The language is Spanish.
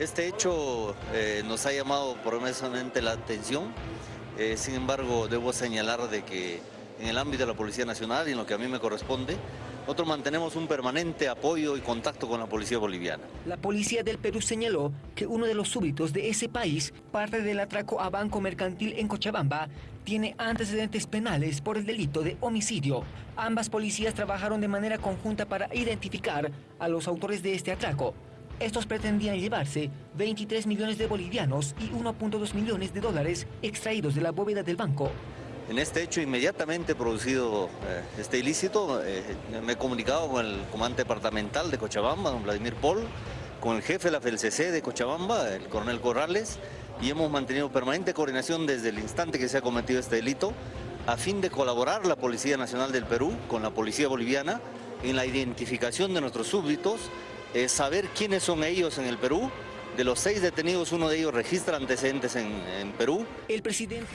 Este hecho eh, nos ha llamado pormesamente la atención, eh, sin embargo debo señalar de que en el ámbito de la Policía Nacional y en lo que a mí me corresponde, nosotros mantenemos un permanente apoyo y contacto con la policía boliviana. La policía del Perú señaló que uno de los súbditos de ese país, parte del atraco a banco mercantil en Cochabamba, tiene antecedentes penales por el delito de homicidio. Ambas policías trabajaron de manera conjunta para identificar a los autores de este atraco. Estos pretendían llevarse 23 millones de bolivianos y 1.2 millones de dólares extraídos de la bóveda del banco. En este hecho inmediatamente producido eh, este ilícito, eh, me he comunicado con el comandante departamental de Cochabamba, don Vladimir Paul, con el jefe de la FLCC de Cochabamba, el coronel Corrales, y hemos mantenido permanente coordinación desde el instante que se ha cometido este delito, a fin de colaborar la Policía Nacional del Perú con la Policía Boliviana en la identificación de nuestros súbditos saber quiénes son ellos en el Perú. De los seis detenidos, uno de ellos registra antecedentes en, en Perú. El presidente...